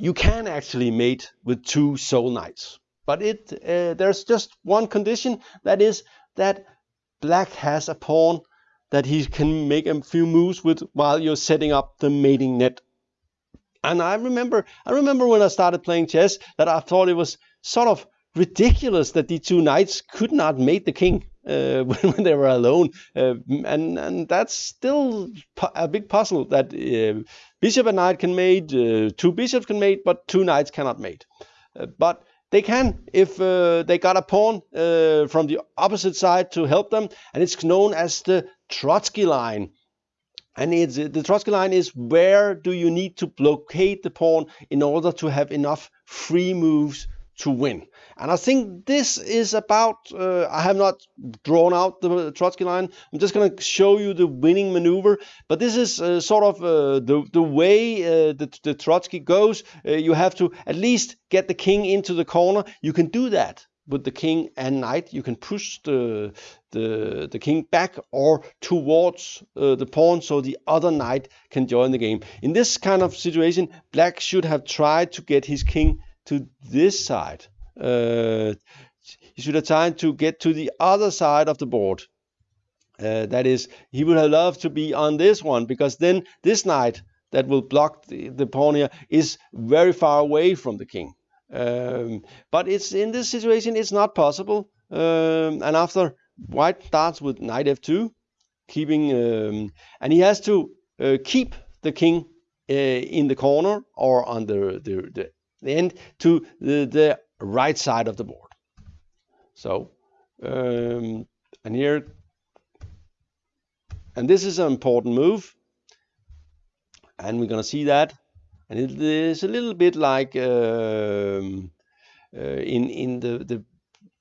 you can actually mate with two sole knights. But it uh, there's just one condition, that is that black has a pawn that he can make a few moves with while you're setting up the mating net. And I remember, I remember when I started playing chess that I thought it was sort of ridiculous that the two knights could not mate the king uh, when they were alone, uh, and and that's still a big puzzle that uh, bishop and knight can mate, uh, two bishops can mate, but two knights cannot mate. Uh, but they can if uh, they got a pawn from the opposite side to help them, and it's known as the Troitzky line. And it's, the Troitzky line is where do you need to blockade the pawn in order to have enough free moves to win. And I think this is about, uh, I have not drawn out the Troitzky line. I'm just going to show you the winning maneuver. But this is uh, sort of uh, the, the way uh, the, the Troitzky goes. Uh, you have to at least get the king into the corner. You can do that with the king and knight. You can push the, the, the king back or towards uh, the pawn so the other knight can join the game. In this kind of situation, black should have tried to get his king to this side. Uh, he should have tried to get to the other side of the board. Uh, that is, he would have loved to be on this one because then this knight that will block the, the pawn here is very far away from the king. Um, but it's in this situation, it's not possible. Um, and after white starts with knight f2, keeping, um, and he has to uh, keep the king uh, in the corner or on the, the, the, the end to the, the right side of the board. So, um, and here, and this is an important move, and we're going to see that. And it is a little bit like um, uh, in in the the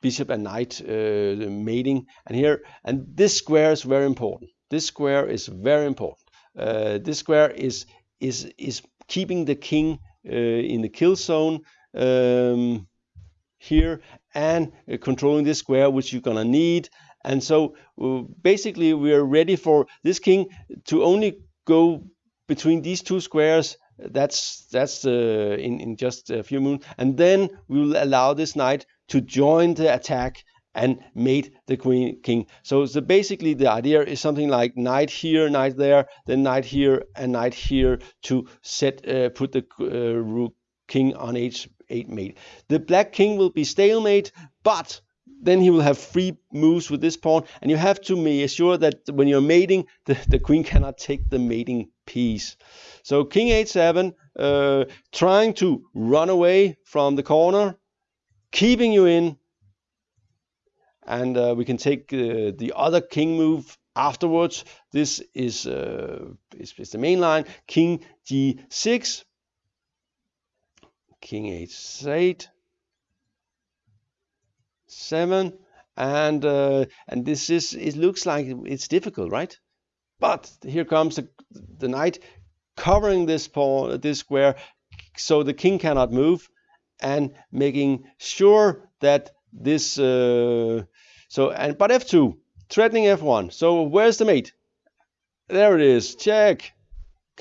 bishop and knight uh, mating and here and this square is very important. This square is very important. Uh, this square is is is keeping the king in the kill zone um, here and uh, controlling this square which you're gonna need. And so uh, basically we are ready for this king to only go between these two squares. That's that's uh, in in just a few moons, and then we will allow this knight to join the attack and mate the queen king. So, so basically the idea is something like knight here, knight there, then knight here and knight here to set uh, put the uh, rook king on h8 mate. The black king will be stalemate, but then he will have free moves with this pawn, and you have to make sure that when you're mating, the, the queen cannot take the mating piece. So king h7, uh, trying to run away from the corner, keeping you in, and uh, we can take uh, the other king move afterwards. This is, uh, is, is the main line. King g6, king h8, seven, and uh, and this is it looks like it's difficult, right? But here comes the, the knight covering this pawn, this square, so the king cannot move, and making sure that this. Uh, so and but f2, threatening f1. So where's the mate? There it is. Check.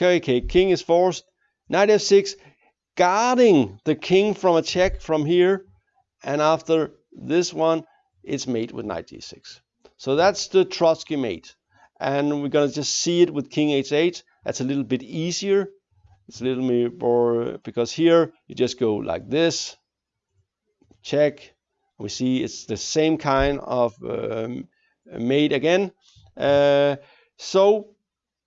Okay. King is forced. Knight f6, guarding the king from a check from here, and after this one, it's mate with knight d6. So that's the Troitzky mate. And we're to just see it with king h8. That's a little bit easier. It's a little more, because here you just go like this, check. We see it's the same kind of um, mate again. Uh, so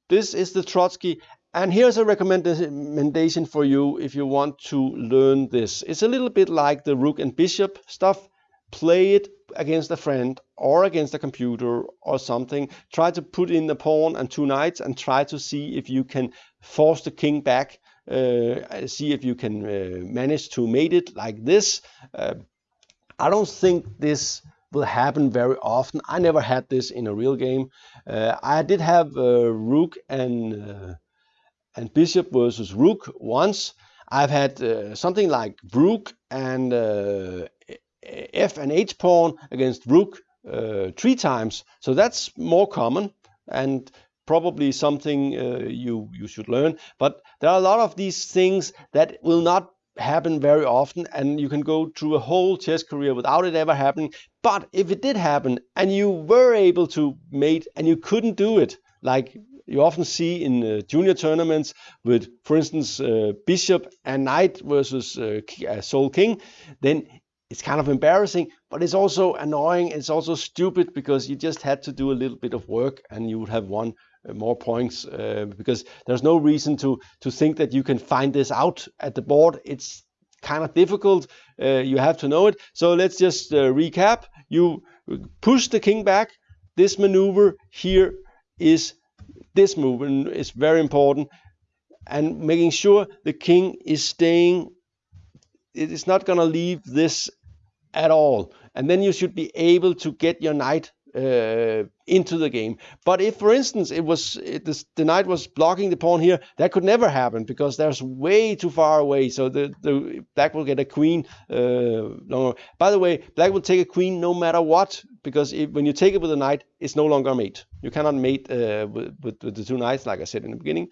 this is the Troitzky. And here's a recommendation for you if you want to learn this. It's a little bit like the rook and bishop stuff play it against a friend or against a computer or something. Try to put in the pawn and two knights and try to see if you can force the king back. Uh, see if you can uh, manage to mate it like this. Uh, I don't think this will happen very often. I never had this in a real game. Uh, I did have uh, rook and uh, and bishop versus rook once. I've had something like rook and f and h pawn against rook uh, three times. So that's more common and probably something uh, you you should learn. But there are a lot of these things that will not happen very often and you can go through a whole chess career without it ever happening. But if it did happen and you were able to mate and you couldn't do it like you often see in uh, junior tournaments with for instance uh, bishop and knight versus uh, uh sole king then it's kind of embarrassing but it's also annoying it's also stupid because you just had to do a little bit of work and you would have won more points uh, because there's no reason to to think that you can find this out at the board. It's kind of difficult uh, you have to know it. So let's just uh, recap. You push the king back. This maneuver here is this move and is very important and making sure the king is staying it is not going to leave this at all. And then you should be able to get your knight uh, into the game. But if, for instance, it was it, this, the knight was blocking the pawn here, that could never happen because there's way too far away. So the, the black will get a queen uh. By the way, black will take a queen no matter what because when you take it with a knight, it's no longer a mate. You cannot mate uh, with, with, with, the two knights, like I said in the beginning.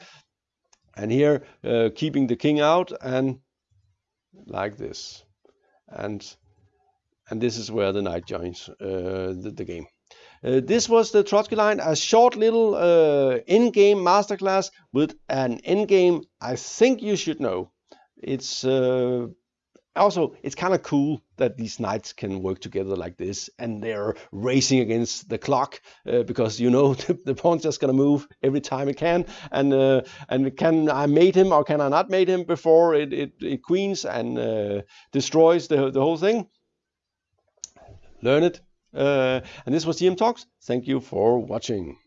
And here, uh, keeping the king out and like this, and and this is where the knight joins uh, the, the game. Uh, this was the Troitzky line, a short little uh, in-game masterclass with an in-game I think you should know. It's uh, also it's kind of cool that these knights can work together like this and they're racing against the clock uh, because you know the, the pawn's just gonna move every time it can. And uh, and can I mate him or can I not mate him before it, it, it queens and uh, destroys the, the whole thing? Learn it Uh, and this was GM Talks. Thank you for watching.